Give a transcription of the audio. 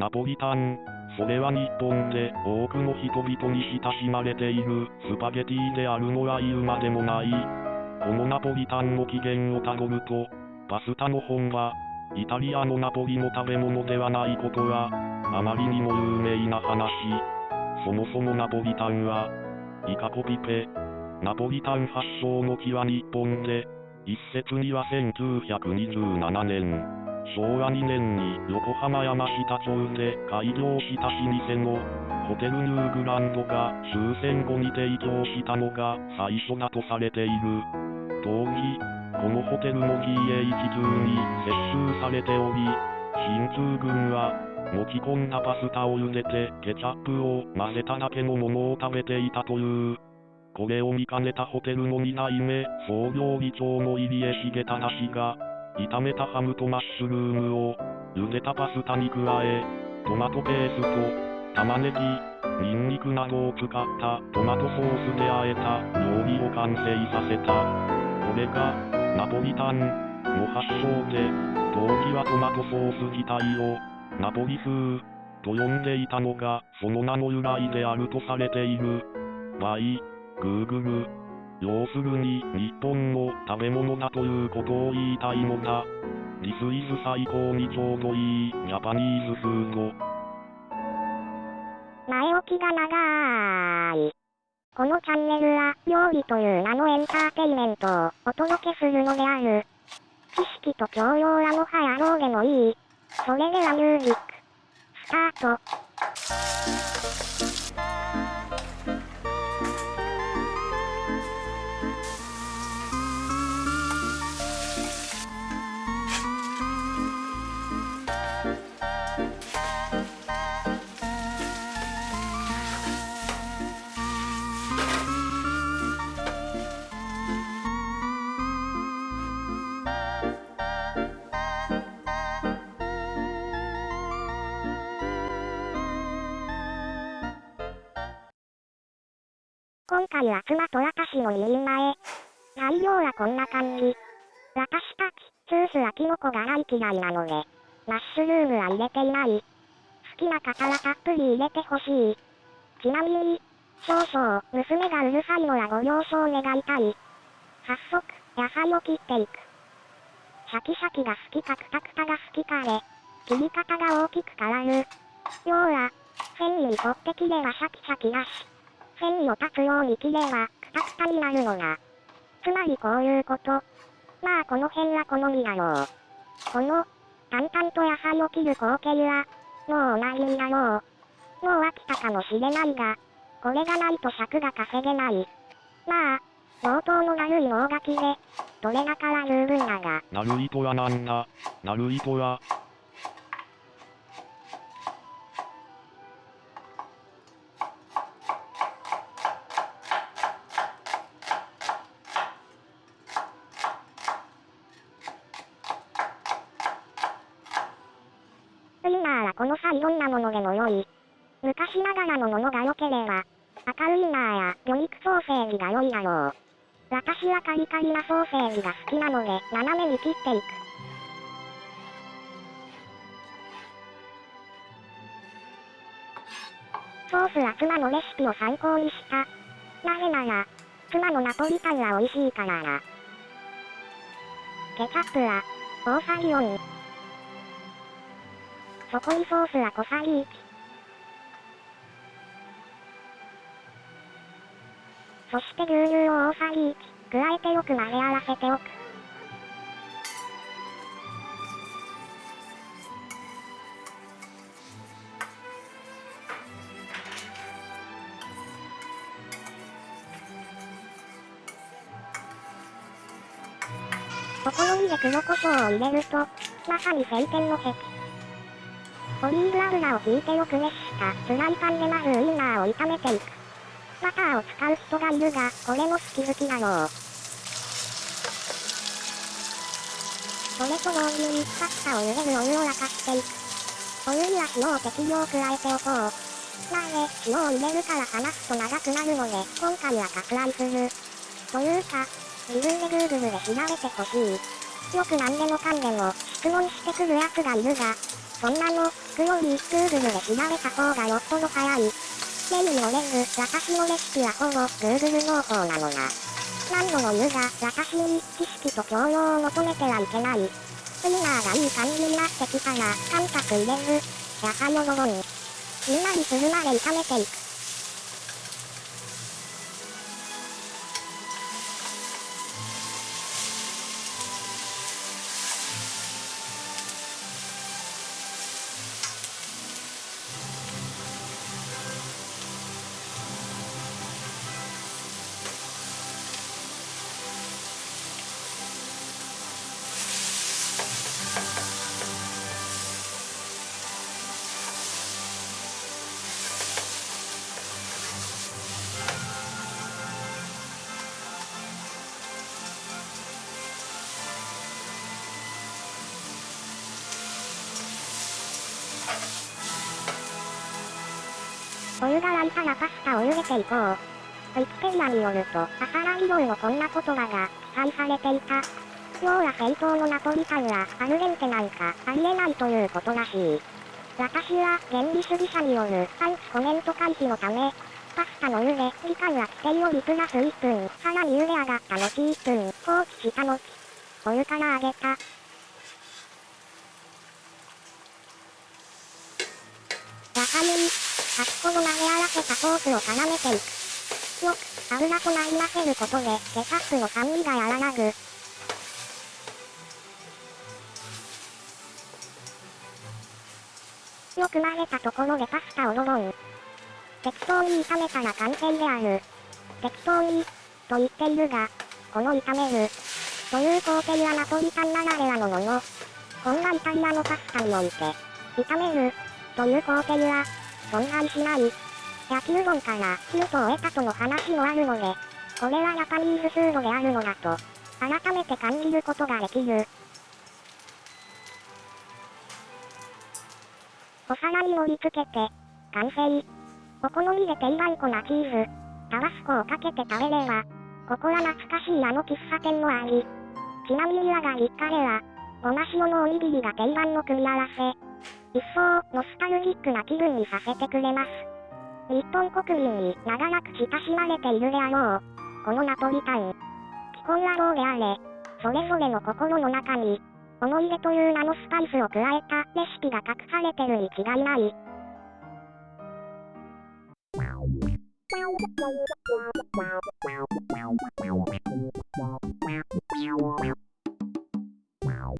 ナポリタン。それは日本で多くの人々に親しまれているスパゲティであるのは言うまでもない。このナポリタンの起源をたどると、パスタの本場、イタリアのナポリの食べ物ではないことは、あまりにも有名な話。そもそもナポリタンは、イカコピペ。ナポリタン発祥の地は日本で、一説には1927年、昭和2年に横浜山下町で開業した老舗のホテルニューグランドが終戦後に提供したのが最初だとされている。当時、このホテルの GH 中に接収されており、進駐軍は持ち込んだパスタを茹でてケチャップを混ぜただけのものを食べていたという。これを見かねたホテルの2代目総料理長の入江重忠氏が、炒めたハムとマッシュルームを茹でたパスタに加え、トマトペースト、玉ねぎ、ニンニクなどを使ったトマトソースで和えた料理を完成させた。これが、ナポリタンの発祥で、当時はトマトソース自体をナポリ風と呼んでいたのがその名の由来であるとされている。バイ、グーグル。要するに日本の食べ物だということを言いたいのだ。This is 最高にちょうどいいジャパニーズフード。前置きが長い。このチャンネルは料理という名のエンターテイメントをお届けするのである。知識と教養はもはやろうでもいい。それではミュージック、スタート。今回は妻と私の2人前。材料はこんな感じ。私たち、スースはキノコが大嫌いなので、マッシュルームは入れていない。好きな方はたっぷり入れてほしい。ちなみに、少々、娘がうるさいのはご了承願いたい。早速、野菜を切っていく。シャキシャキが好きかクタクタが好きかで、切り方が大きく変わる。要は、繊維に沿って切ればシャキシャキだし、繊維を断つように切れば、クタクタになるのが。つまりこういうこと。まあこの辺は好みだろう。この、淡々と野菜を切る光景は、もうおなじみだろう。もう飽きたかもしれないが、これがないと尺が稼げない。まあ、冒頭の悪い大書きで、どれだから十分だが。ナルイトはなんだナルイトは、ウインナーはこの際どんなものでも良い。昔ながらのものが良ければ、赤ウインナーや魚肉ソーセージが良いだろう。私はカリカリなソーセージが好きなので、斜めに切っていく。ソースは妻のレシピを参考にした。なぜなら、妻のナポリタンは美味しいからだ。ケチャップは、大さじ4。そこにソースは小さじ1。そして牛乳を大さじ1、加えてよく。混ぜ合わせておく。お好みで黒胡椒を入れると、まさに晴天の壁。オリーブ油を引いてよく熱したフライパンでまずウインナーを炒めていく。バターを使う人がいるが、これも好き好きだろう。それと同時にパスタを茹でるお湯を沸かしていく。お湯には塩を適量加えておこう。なぜ、塩を入れるから話すと長くなるので、今回は割愛する。というか、自分で Google で調べてほしい。よく何でもかんでも、質問してくる奴がいるが、そんなの、聞くより、Google で調べた方がよっぽど早い。目に漏れず、私のレシピはほぼ Google 農法なのな。何度も言うが、私に知識と教養を求めてはいけない。スイナーがいい感じになってきたら、感覚入れず、野菜をドボン。しんなりするまで炒めていく。お湯が沸いたらパスタを茹でていこう。ウィキペディアによると、朝ライ料のこんな言葉が記載されていた。要は正当のナポリタンはアルデンテなんかありえないということらしい。私は原理主義者によるアンチコメント回避のため、パスタの茹で時間は規定よりプラス1分、さらに茹で上がった後1分放置した後、お湯から揚げた。野菜に、先ほど投げ合わせたソースを絡めていく。よく、油となりませることで、ケチャップの酸味が和らぐ。よく混ぜたところでパスタをドボン。適当に炒めたら完成である。適当に、と言っているが、この炒める、という工程はナポリタンならではのもの。こんなイタリアのパスタにおいて、炒める、という工程は、存在しない。焼きうどんからヒントを得たとの話もあるので、これはジャパニーズフードであるのだと、改めて感じることができる。お皿に盛り付けて、完成。お好みで定番粉チーズ、タバスコをかけて食べれば、ここは懐かしいあの喫茶店もあり。ちなみに我が実家では、ごま塩のおにぎりが定番の組み合わせ。一層、ノスタルジックな気分にさせてくれます。日本国民に長らく親しまれているであろう。このナポリタン。既婚野郎であれ、それぞれの心の中に、思い出という名のスパイスを加えたレシピが隠されてるに違いない。Wow.